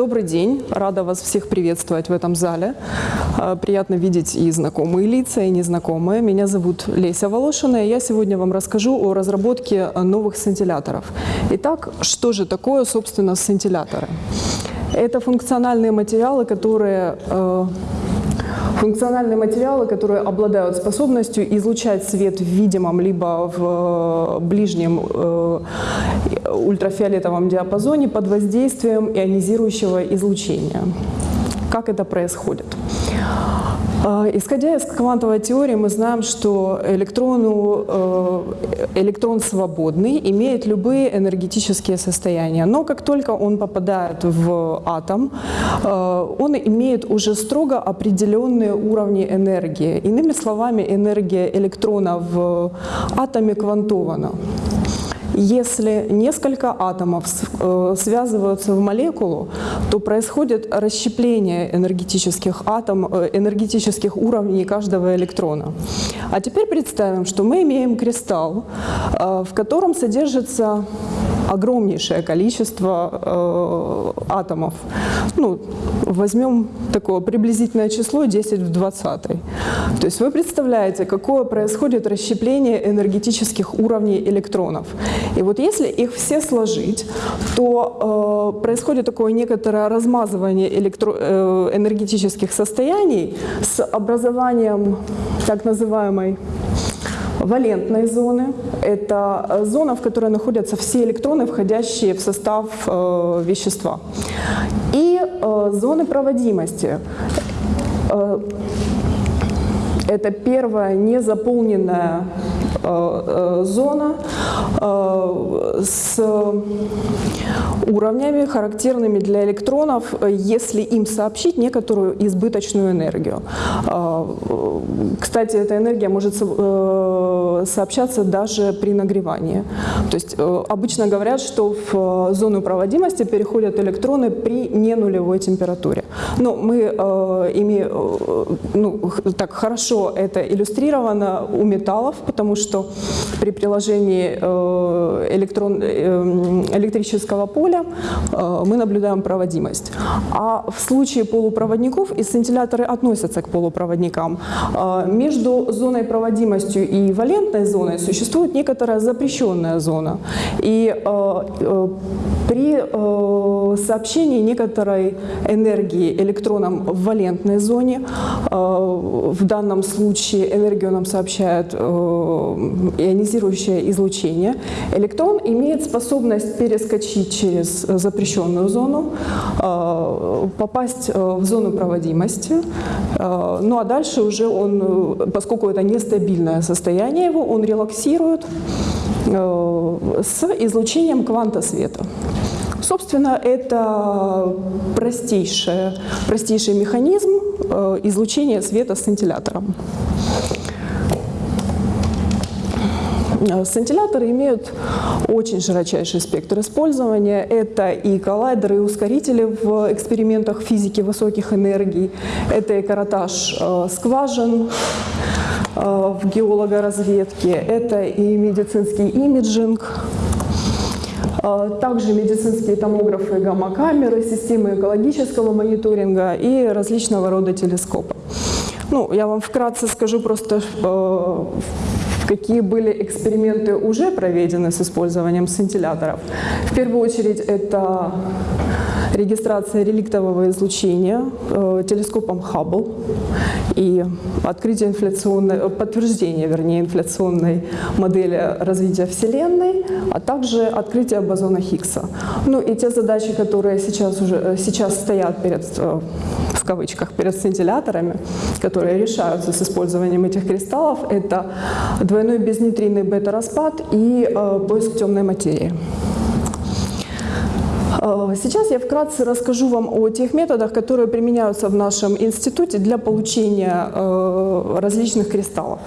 Добрый день, рада вас всех приветствовать в этом зале. А, Приятно видеть и знакомые лица, и незнакомые. Меня зовут Леся Волошина, и я сегодня вам расскажу о разработке новых сцинтилляторов. Итак, что же такое, собственно, сцинтилляторы? Это функциональные материалы, которые э, Функциональные материалы, которые обладают способностью излучать свет в видимом либо в э, ближнем э, ультрафиолетовом диапазоне под воздействием ионизирующего излучения. Как это происходит? Э, исходя из квантовой теории, мы знаем, что электрону, э, электрон свободный, имеет любые энергетические состояния. Но как только он попадает в атом, э, он имеет уже строго определенные уровни энергии. Иными словами, энергия электрона в атоме квантована. Если несколько атомов э, связываются в молекулу, то происходит расщепление энергетических, атом, э, энергетических уровней каждого электрона. А теперь представим, что мы имеем кристалл, э, в котором содержится огромнейшее количество э, атомов. Ну, возьмем такое приблизительное число 10 в 20. То есть вы представляете, какое происходит расщепление энергетических уровней электронов. И вот если их все сложить, то э, происходит такое некоторое размазывание электро, э, энергетических состояний с образованием так называемой валентной зоны. Это э, зона, в которой находятся все электроны, входящие в состав э, вещества. И э, зоны проводимости. Э, это первая незаполненная зона э, с уровнями, характерными для электронов, если им сообщить некоторую избыточную энергию. Кстати, эта энергия может сообщаться даже при нагревании. То есть обычно говорят, что в зону проводимости переходят электроны при ненулевой температуре. Но мы ими ну, так хорошо это иллюстрировано у металлов, потому что что при приложении э, электрон, э, электрического поля э, мы наблюдаем проводимость. А в случае полупроводников, и сцинтилляторы относятся к полупроводникам, между зоной проводимостью и валентной зоной существует некоторая запрещенная зона. И при сообщении некоторой энергии электронам в валентной зоне, в данном случае энергию нам сообщает ионизирующее излучение, электрон имеет способность перескочить через запрещенную зону, э, попасть э, в зону проводимости, э, ну а дальше уже он, поскольку это нестабильное состояние его, он релаксирует с излучением кванта света. Собственно, это простейший, простейший механизм излучения света с сцинтиллятором. Э, сцинтилляторы имеют очень широчайший спектр использования. Это и коллайдеры, и ускорители в экспериментах физики высоких энергий, это и каротаж э, скважин э, в геологоразведке, это и медицинский имиджинг, также медицинские томографы, гамма-камеры, системы экологического мониторинга и различного рода телескопы. Ну, я вам вкратце скажу просто, какие были эксперименты уже проведены с использованием сцинтилляторов. В первую очередь это регистрация реликтового излучения э, телескопом Хаббл и открытие инфляционной, э, подтверждение, вернее, инфляционной модели развития Вселенной, а также открытие бозона Хиггса. Ну и те задачи, которые сейчас, уже, э, сейчас стоят перед, в кавычках, перед сцинтилляторами, которые решаются с использованием этих кристаллов, это двойной безнейтринный бета-распад и э, поиск темной материи. Э, сейчас я вкратце расскажу вам о тех методах, которые применяются в нашем институте для получения э, различных кристаллов.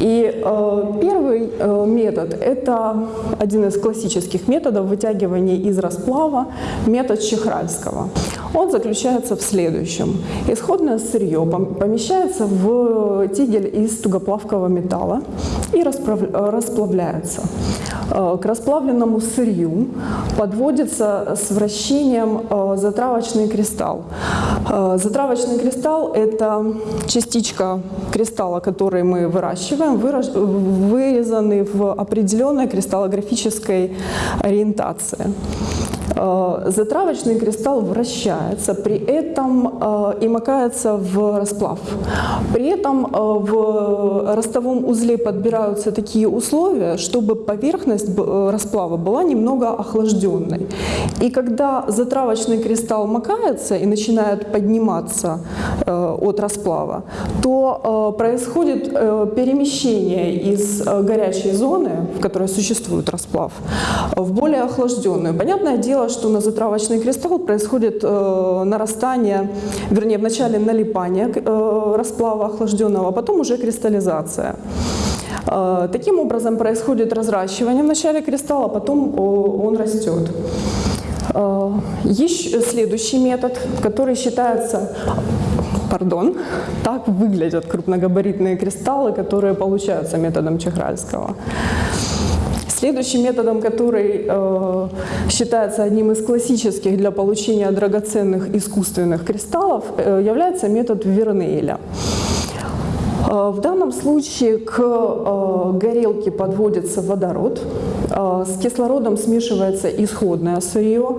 И э, первый э, метод – это один из классических методов вытягивания из расплава, метод Чехральского. Он заключается в следующем. Исходное сырье помещается в тигель из тугоплавкого металла и расплавляется. К расплавленному сырью подводится с вращением затравочный кристалл. Затравочный кристалл – это частичка кристалла, который мы выращиваем, вырезанный в определенной кристаллографической ориентации. Э, затравочный кристалл вращается, при этом э, и макается в расплав. При этом э, в ростовом узле подбираются такие условия, чтобы поверхность расплава была немного охлажденной. И когда затравочный кристалл макается и начинает подниматься от расплава, то происходит перемещение из горячей зоны, в которой существует расплав, в более охлажденную. Понятное дело, что на затравочный кристалл происходит э, нарастание, вернее, вначале налипание э, расплава охлажденного, а потом уже кристаллизация. Э, таким образом происходит разращивание в начале кристалла, а потом э, он растет. Э, Еще следующий метод, который считается пардон, так выглядят крупногабаритные кристаллы, которые получаются методом Чехральского. Следующим методом, который э, считается одним из классических для получения драгоценных искусственных кристаллов, э, является метод Вернейля. Э, в данном случае к э, горелке подводится водород, э, с кислородом смешивается исходное сырье,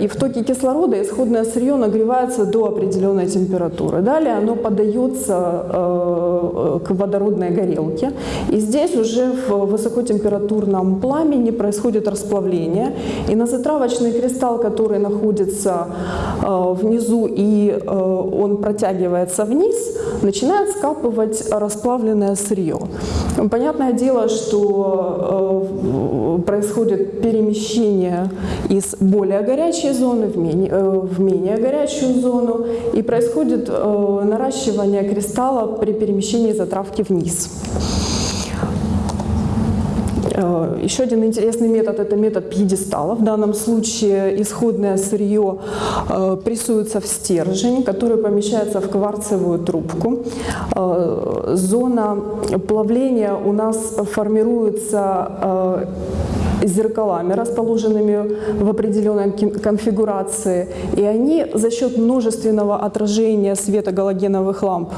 и в токе кислорода исходное сырье нагревается до определенной температуры. Далее оно подается к водородной горелке, и здесь уже в высокотемпературном пламени происходит расплавление, и на затравочный кристалл, который находится внизу и он протягивается вниз, начинает скапываться закапывать расплавленное сырье. Понятное дело, что э, происходит перемещение из более горячей зоны в менее, э, в менее горячую зону и происходит э, наращивание кристалла при перемещении затравки вниз. Э, еще один интересный метод – это метод пьедестала. В данном случае исходное сырье э, прессуется в стержень, который помещается в кварцевую трубку. Э, зона плавления у нас формируется зеркалами, расположенными в определенной конфигурации, и они за счет множественного отражения света галогеновых ламп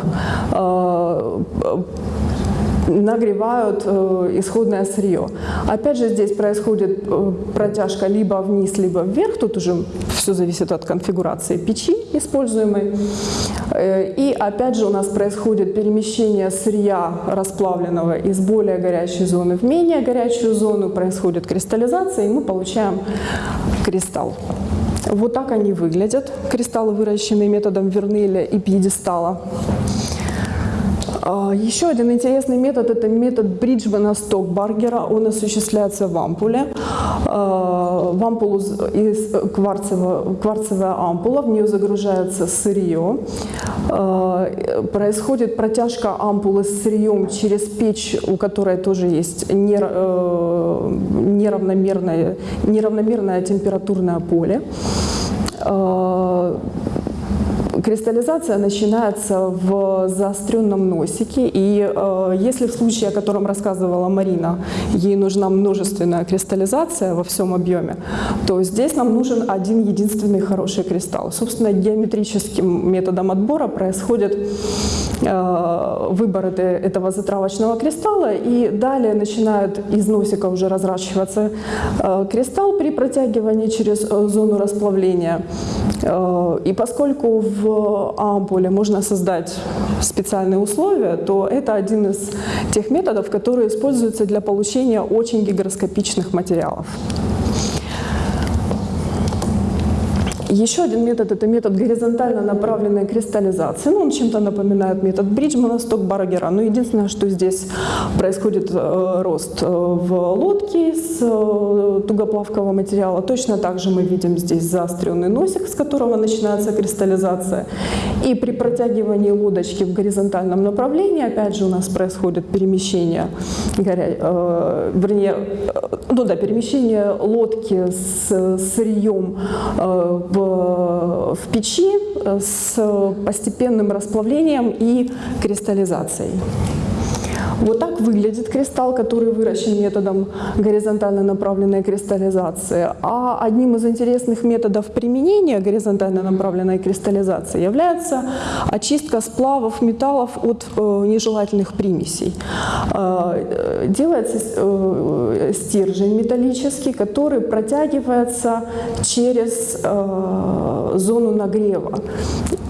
нагревают э, исходное сырье. Опять же, здесь происходит э, протяжка либо вниз, либо вверх. Тут уже все зависит от конфигурации печи используемой. Э, и опять же у нас происходит перемещение сырья расплавленного из более горячей зоны в менее горячую зону. Происходит кристаллизация, и мы получаем кристалл. Вот так они выглядят, кристаллы, выращенные методом Вернеля и пьедестала. А, еще один интересный метод – это метод Бриджмана Стокбаргера. Он осуществляется в ампуле. А, в ампулу из кварцевого, кварцевая ампула, в нее загружается сырье. А, происходит протяжка ампулы с сырьем через печь, у которой тоже есть э, неравномерное, неравномерное температурное поле Кристаллизация начинается в заостренном носике, и э, если в случае, о котором рассказывала Марина, ей нужна множественная кристаллизация во всем объеме, то здесь нам нужен один единственный хороший кристалл. Собственно, геометрическим методом отбора происходит э, выбор этого затравочного кристалла, и далее начинает из носика уже разращиваться э, кристалл при протягивании через э, зону расплавления. Э, и поскольку в ампуле можно создать специальные условия, то это один из тех методов, которые используются для получения очень гигроскопичных материалов. Еще один метод – это метод горизонтально направленной кристаллизации. Ну, он чем-то напоминает метод Бриджмана, Стокбаргера. Но единственное, что здесь происходит э, рост э, в лодке из э, тугоплавкого материала. Точно так же мы видим здесь заостренный носик, с которого начинается кристаллизация. И при протягивании лодочки в горизонтальном направлении, опять же, у нас происходит перемещение, горя... э, вернее, ну да, перемещение лодки с сырьем э, в в, печи с постепенным расплавлением и кристаллизацией. Вот так выглядит кристалл, который выращен методом горизонтально направленной кристаллизации. А одним из интересных методов применения горизонтально направленной кристаллизации является очистка сплавов металлов от э, нежелательных примесей. Э, делается э, стержень металлический, который протягивается через э, зону нагрева.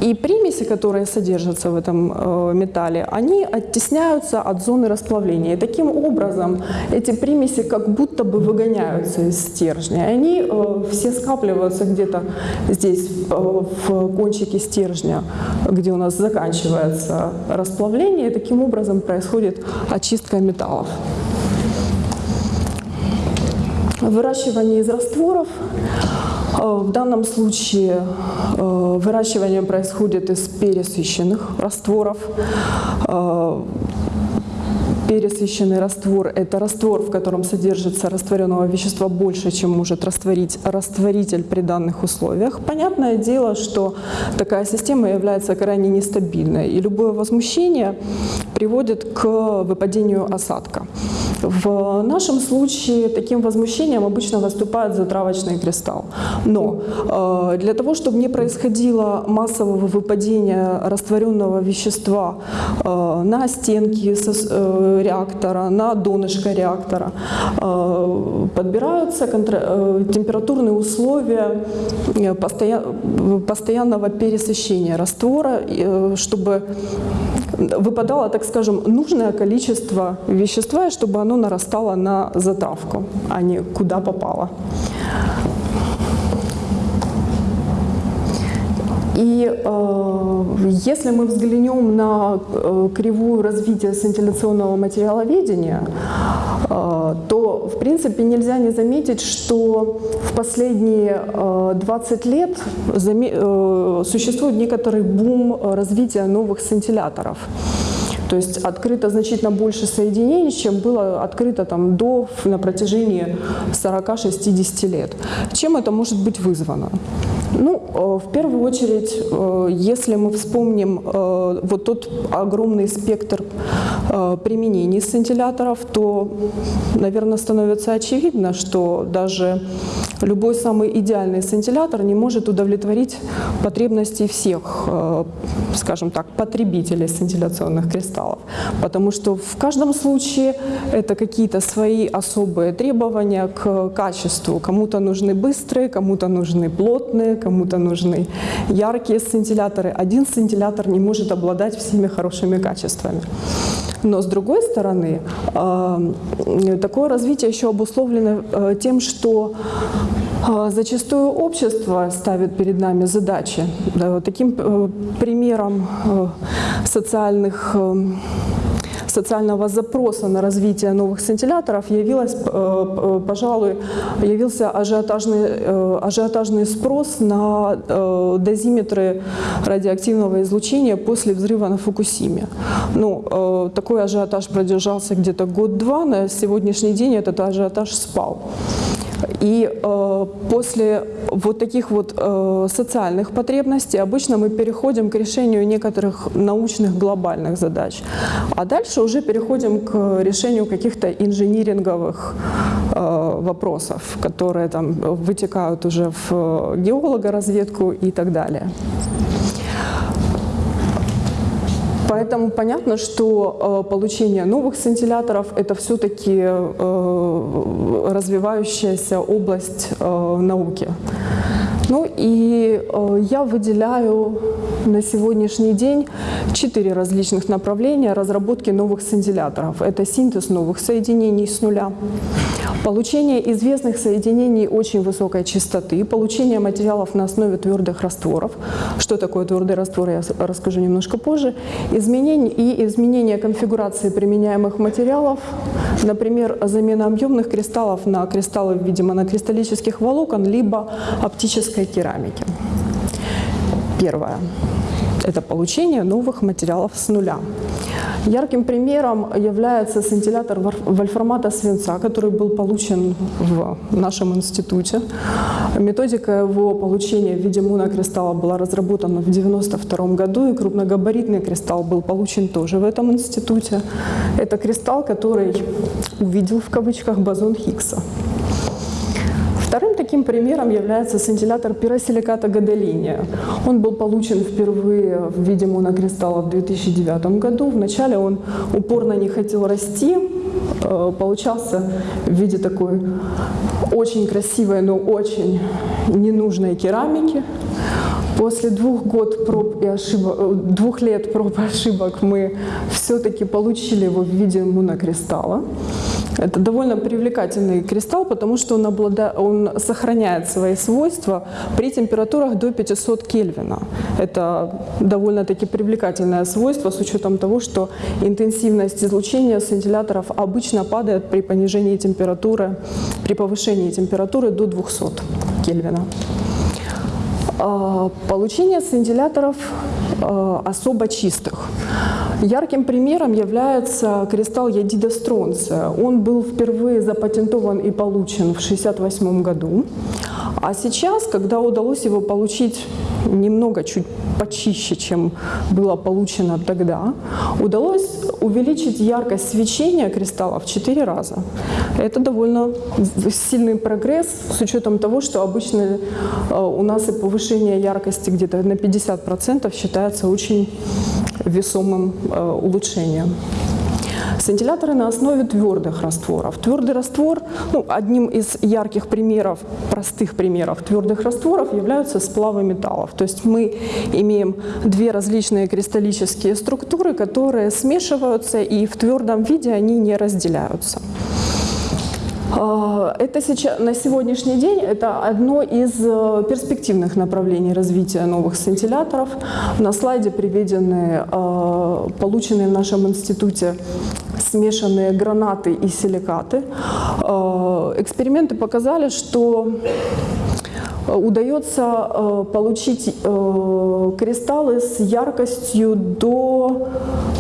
И примеси, которые содержатся в этом э, металле, они оттесняются от зоны расплавления. И таким образом эти примеси как будто бы выгоняются из стержня. И они э, все скапливаются где-то здесь, э, в кончике стержня, где у нас заканчивается расплавление. И таким образом происходит очистка металлов. Выращивание из растворов Э, в данном случае э, выращивание происходит из пересыщенных растворов. Пересыщенный раствор – это раствор, в котором содержится растворенного вещества больше, чем может растворить растворитель при данных условиях. Понятное дело, что такая система является крайне нестабильной, и любое возмущение приводит к выпадению осадка. В нашем случае таким возмущением обычно выступает затравочный кристалл. Но э, для того, чтобы не происходило массового выпадения растворенного вещества э, на стенки э, реактора, на донышко реактора, подбираются температурные условия постоянного пересыщения раствора, чтобы выпадало, так скажем, нужное количество вещества, чтобы оно нарастало на затравку, а не куда попало. И э, если мы взглянем на э, кривую развития сцинтилляционного материаловедения, э, то в принципе нельзя не заметить, что в последние э, 20 лет э, существует некоторый бум развития новых сцинтилляторов. То есть открыто значительно больше соединений, чем было открыто там до на протяжении 40-60 лет. Чем это может быть вызвано? Ну, э, в первую очередь, э, если мы вспомним э, вот тот огромный спектр применений сцинтилляторов, то, наверное, становится очевидно, что даже любой самый идеальный сцинтиллятор не может удовлетворить потребности всех, скажем так, потребителей сцинтилляционных кристаллов. Потому что в каждом случае это какие-то свои особые требования к качеству. Кому-то нужны быстрые, кому-то нужны плотные, кому-то нужны яркие сцинтилляторы. Один сцинтиллятор не может обладать всеми хорошими качествами. Но с другой стороны, э, такое развитие еще обусловлено э, тем, что э, Зачастую общество ставит перед нами задачи. Таким примером социальных социального запроса на развитие новых сцинтилляторов явилась, э, э, пожалуй, явился ажиотажный, э, ажиотажный спрос на дозиметры радиоактивного излучения после взрыва на Фукусиме. Ну, такой ажиотаж продержался где-то год-два, на сегодняшний день этот ажиотаж спал. И э, после вот таких вот э, социальных потребностей обычно мы переходим к решению некоторых научных глобальных задач. А дальше уже переходим к решению каких-то инжиниринговых э, вопросов, которые там вытекают уже в геологоразведку и так далее. Поэтому понятно, что э, получение новых сцинтилляторов – это все-таки э, развивающаяся область э, науки. Ну и э, я выделяю на сегодняшний день четыре различных направления разработки новых сцинтилляторов. Это синтез новых соединений с нуля, получение известных соединений очень высокой частоты, получение материалов на основе твердых растворов. Что такое твердый раствор, я расскажу немножко позже. Изменение и изменение конфигурации применяемых материалов, например, замена объемных кристаллов на кристаллы в виде монокристаллических волокон, либо оптической керамической керамики. Первое – это получение новых материалов с нуля. Ярким примером является сцинтиллятор вольфрамата свинца, который был получен в нашем институте. Методика его получения в виде монокристалла была разработана в 1992 году, и крупногабаритный кристалл был получен тоже в этом институте. Это кристалл, который увидел в кавычках бозон Хиггса. Таким примером является сцинтиллятор пиросиликата гадолиния. Он был получен впервые в виде монокристалла в 2009 году. Вначале он упорно не хотел расти, э, получался в виде такой очень красивой, но очень ненужной керамики. После двух, год проб и ошибок, э, двух лет проб и ошибок мы все-таки получили его в виде монокристалла. Это довольно привлекательный кристалл, потому что он, облада... он сохраняет свои свойства при температурах до 500 Кельвина. Это довольно-таки привлекательное свойство с учетом того, что интенсивность излучения сцинтилляторов обычно падает при понижении температуры, при повышении температуры до 200 Кельвина. А, получение сцинтилляторов а, особо чистых. Ярким примером является кристалл ядида стронция. Он был впервые запатентован и получен в 1968 году. А сейчас, когда удалось его получить немного чуть почище, чем было получено тогда, удалось увеличить яркость свечения кристалла в 4 раза. Это довольно сильный прогресс с учетом того, что обычно э, у нас и повышение яркости где-то на 50% считается очень весомым э, улучшением. Сцинтилляторы на основе твердых растворов. Твердый раствор, ну, одним из ярких примеров, простых примеров твердых растворов являются сплавы металлов. То есть мы имеем две различные кристаллические структуры, которые смешиваются и в твердом виде они не разделяются. Это сейчас, на сегодняшний день это одно из э, перспективных направлений развития новых сцинтилляторов. На слайде приведены э, полученные в нашем институте смешанные гранаты и силикаты. Э, эксперименты показали, что удается получить кристаллы с яркостью до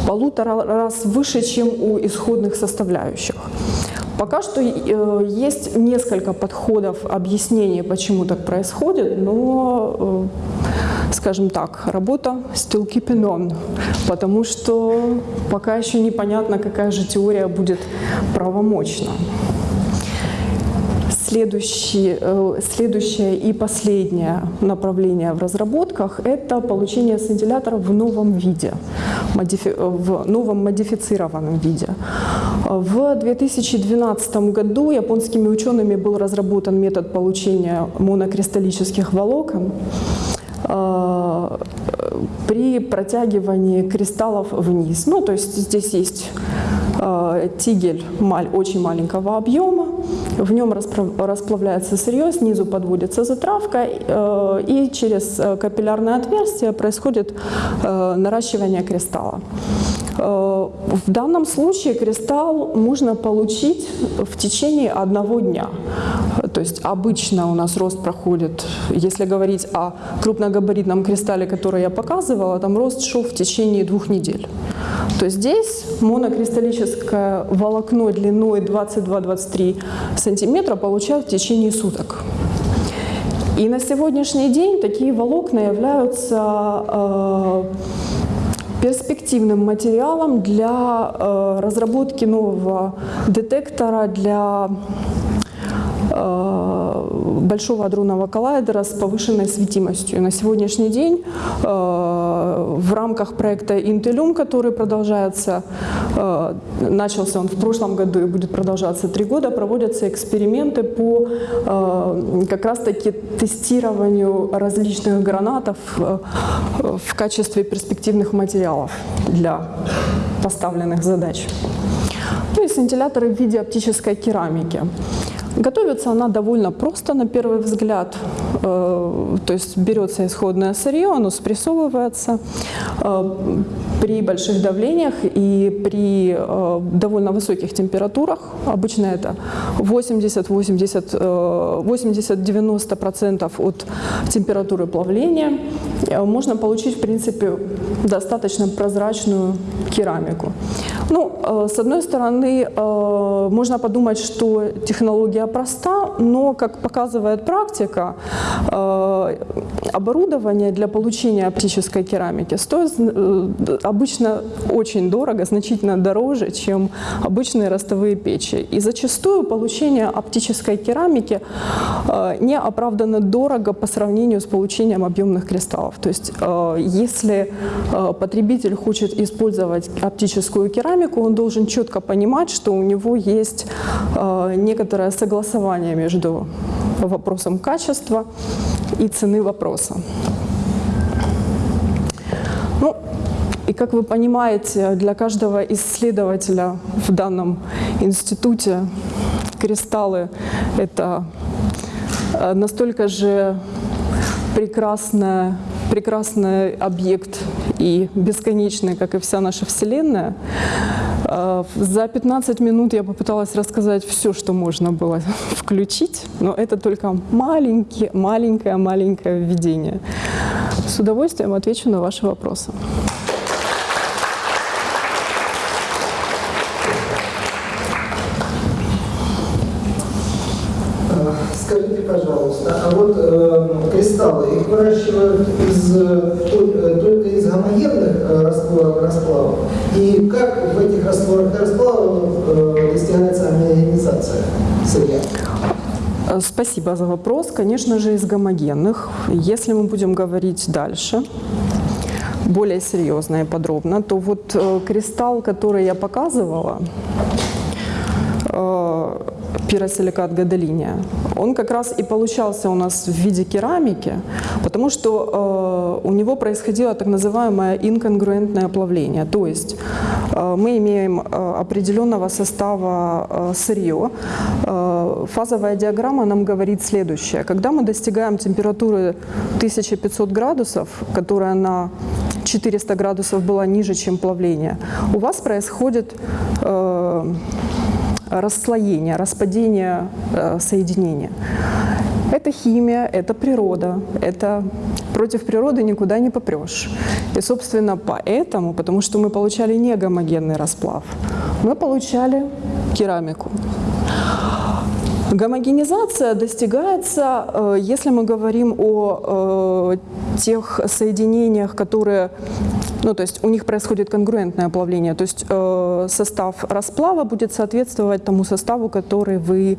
полутора раз выше, чем у исходных составляющих. Пока что э, есть несколько подходов объяснения, почему так происходит, но, э, скажем так, работа still keeping on, потому что пока еще непонятно, какая же теория будет правомочна. Следующий, э, следующее и последнее направление в разработках – это получение сцинтилляторов в новом виде, в новом модифицированном виде. В 2012 году японскими учеными был разработан метод получения монокристаллических волокон э, при протягивании кристаллов вниз. Ну, то есть здесь есть э, тигель очень маленького объема, в нем расплавляется сырье, снизу подводится затравка, э, и через капиллярное отверстие происходит наращивание кристалла. В данном случае кристалл можно получить в течение одного дня. То есть обычно у нас рост проходит, если говорить о крупногабаритном кристалле, который я показывала, там рост шел в течение двух недель. То здесь монокристаллическое волокно длиной 22-23 сантиметра получают в течение суток. И на сегодняшний день такие волокна являются э, перспективным материалом для э, разработки нового детектора для Э, большого адронного коллайдера с повышенной светимостью. На сегодняшний день э, в рамках проекта Intellium, который продолжается, э, начался он в прошлом году и будет продолжаться три года, проводятся эксперименты по как раз-таки тестированию различных гранатов в качестве перспективных материалов для поставленных задач. Ну и сцинтилляторы в виде оптической керамики. Готовится она довольно просто на первый взгляд. Э, то есть берется исходное сырье, оно спрессовывается э, при больших давлениях и при э, довольно высоких температурах. Обычно это 80-90% от температуры плавления. Можно получить, в принципе, достаточно прозрачную керамику. Ну, с одной стороны, можно подумать, что технология проста, но, как показывает практика, э, оборудование для получения оптической керамики стоит э, обычно очень дорого, значительно дороже, чем обычные ростовые печи. И зачастую получение оптической керамики э, не оправданно дорого по сравнению с получением объемных кристаллов. То есть если потребитель хочет использовать оптическую керамику, он должен четко понимать, что у него есть некоторое согласование между вопросом качества и цены вопроса. Ну, и как вы понимаете, для каждого исследователя в данном институте кристаллы – это э, настолько же прекрасная, прекрасный объект и бесконечный, как и вся наша Вселенная, Э, за 15 минут я попыталась рассказать все, что можно было включить, но это только маленькие, маленькое-маленькое введение. С удовольствием отвечу на ваши вопросы. Скажите, пожалуйста, а вот э, кристаллы, их выращивают из, э, только из гомогенных э, растворов расплавов? И как в этих растворах и э, достигается аминогенизация сырья? Э, спасибо за вопрос. Конечно же, из гомогенных. Если мы будем говорить дальше, более серьезно и подробно, то вот э, кристалл, который я показывала, пиросиликат гадолиния, он как раз и получался у нас в виде керамики, потому что э, у него происходило так называемое инконгруентное плавление. То есть э, мы имеем э, определенного состава э, сырье. Э, фазовая диаграмма нам говорит следующее. Когда мы достигаем температуры 1500 градусов, которая на 400 градусов была ниже, чем плавление, у вас происходит э, расслоение, распадение э, соединения. Это химия, это природа, это против природы никуда не попрешь. И, собственно, поэтому, потому что мы получали не гомогенный расплав, мы получали керамику. Гомогенизация достигается, э, если мы говорим о э, тех соединениях, которые, ну то есть у них происходит конгруентное плавление, то есть э, состав расплава будет соответствовать тому составу, который вы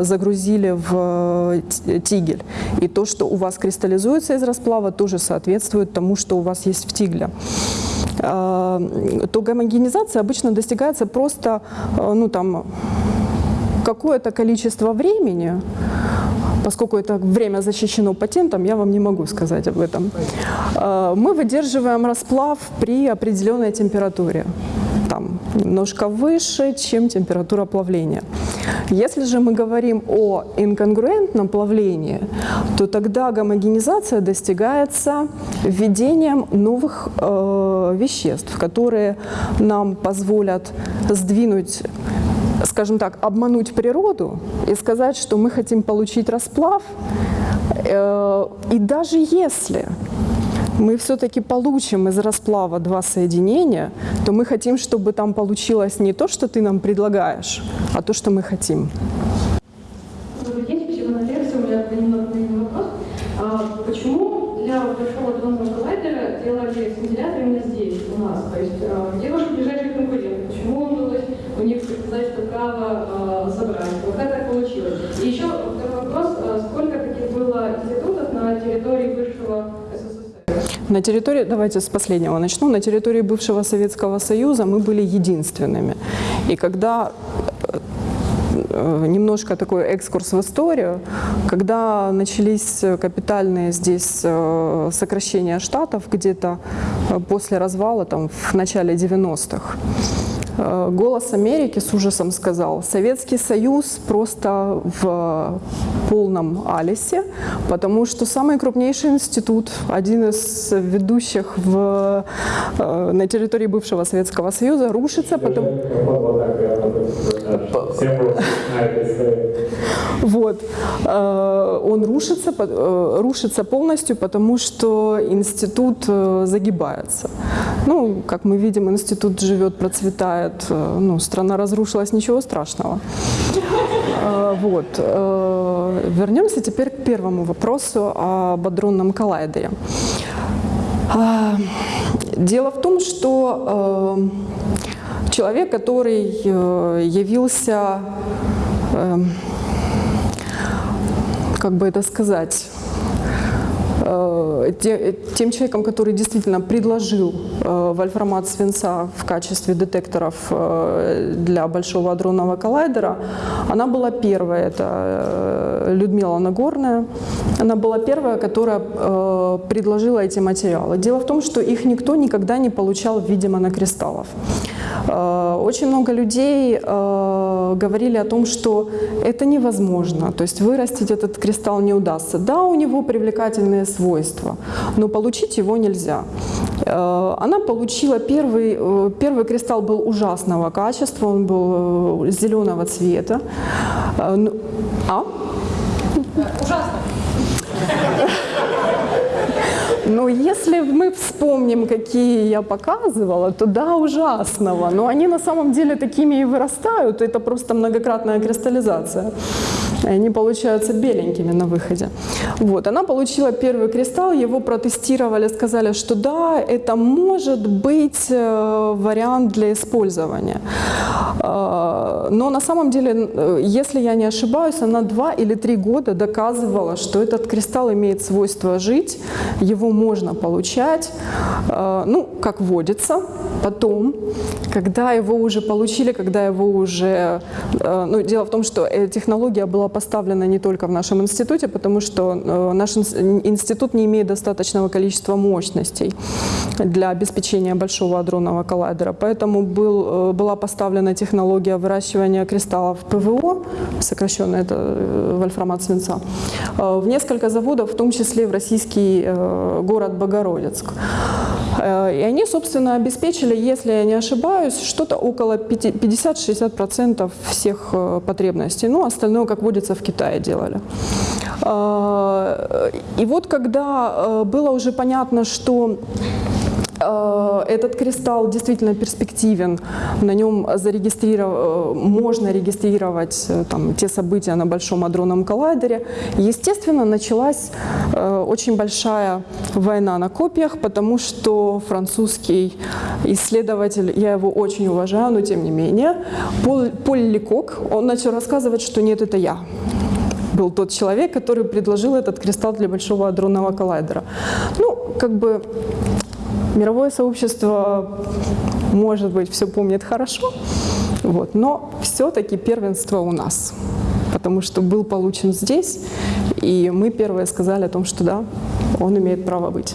загрузили в тигель. И то, что у вас кристаллизуется из расплава, тоже соответствует тому, что у вас есть в тигле то гомогенизация обычно достигается просто ну, там, какое-то количество времени, поскольку это время защищено патентом, я вам не могу сказать об этом, э, мы выдерживаем расплав при определенной температуре там немножко выше, чем температура плавления. Если же мы говорим о инконгруентном плавлении, то тогда гомогенизация достигается введением новых э, веществ, которые нам позволят сдвинуть скажем так, обмануть природу и сказать, что мы хотим получить расплав. Э, и даже если мы все-таки получим из расплава два соединения, то мы хотим, чтобы там получилось не то, что ты нам предлагаешь, а то, что мы хотим. Добрый день, спасибо на лекцию. У меня немного вопрос. А почему для большого адронного коллайдера делали сцинтиллятор именно здесь, у нас? То есть а, где ваши ближайшие конкуренты? Почему удалось у них сказать, что право э, забрать? Вот как так получилось? И еще второй вопрос. Сколько таких было институтов на территории бывшего на территории, давайте с последнего начну, на территории бывшего Советского Союза мы были единственными. И когда Э, немножко такой экскурс в историю. Когда начались капитальные здесь э, сокращения штатов где-то э, после развала, там, в начале 90-х, Э, «Голос Америки» с ужасом сказал, Советский Союз просто в полном алисе, потому что самый крупнейший институт, один из ведущих в, э, на территории бывшего Советского Союза, рушится, потому... Вот. Э, Он рушится, э, рушится полностью, потому что институт э, загибается. Ну, как мы видим, институт живет, процветает. Ну, страна разрушилась, ничего страшного. Вот. Вернемся теперь к первому вопросу об адронном коллайдере. Дело в том, что человек, который явился как бы это сказать, э, те- тем человеком, который действительно предложил э, вольфрамат свинца в качестве детекторов э, для Большого адронного коллайдера, она была первая, это Людмила Нагорная, она была первая, которая предложила эти материалы. Дело в том, что их никто никогда не получал в виде монокристаллов. Очень много людей э, говорили о том, что это невозможно, то есть вырастить этот кристалл не удастся. Да, у него привлекательные свойства, но получить его нельзя. Э, Она получила первый, э, первый кристалл был ужасного качества, он был э, зеленого цвета. Э, ну, А? Но если мы вспомним, какие я показывала, то да, ужасного. Но они на самом деле такими и вырастают. Это просто многократная кристаллизация. И Они получаются беленькими на выходе. Вот. Она получила первый кристалл, его протестировали, сказали, что да, это может быть э, вариант для использования. Э, Но на самом деле, э, если я не ошибаюсь, она два или три года доказывала, что этот кристалл имеет свойство жить, его можно получать, ну, как водится. Потом, когда его уже получили, когда его уже... Ну, дело в том, что технология была поставлена не только в нашем институте, потому что э, наш инс- институт не имеет достаточного количества мощностей для обеспечения большого адронного коллайдера. Поэтому был, э, была поставлена технология выращивания кристаллов ПВО, сокращенно это э, вольфрамат свинца, в несколько заводов, в том числе в российский город Богородицк. Э, И они, собственно, обеспечили, если я не ошибаюсь, что-то около 50-60% всех э, потребностей. Ну, остальное, как водится, в Китае делали. Э, И вот когда было уже понятно, что этот кристалл действительно перспективен, на нем зарегистриров... э, можно регистрировать э, там, те события на Большом адронном коллайдере. Естественно, началась э, очень большая война на копиях, потому что французский исследователь, я его очень уважаю, но тем не менее, Поль, Лекок, он начал рассказывать, что нет, это я был тот человек, который предложил этот кристалл для Большого адронного коллайдера. Ну, как бы мировое сообщество, может быть, все помнит хорошо, вот, но все-таки первенство у нас, потому что был получен здесь, и мы первые сказали о том, что да, он имеет право быть.